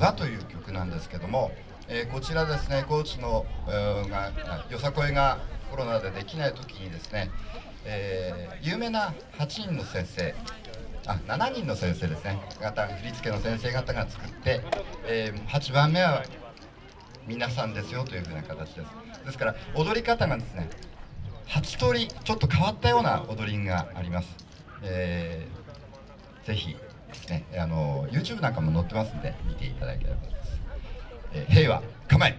和という曲なんですけども、えー、こちらですね高知の、えー、がよさこいがコロナでできない時にですね、えー、有名な8人の先生あ7人の先生ですね方振り付けの先生方が作って、え、8番目は皆さんですよというふうな形です。ですから踊り方がですね8通りちょっと変わったような踊りがあります、えー、ぜひね。あの YouTube なんかも載ってますんで見ていただければと思います、えー、平和構え。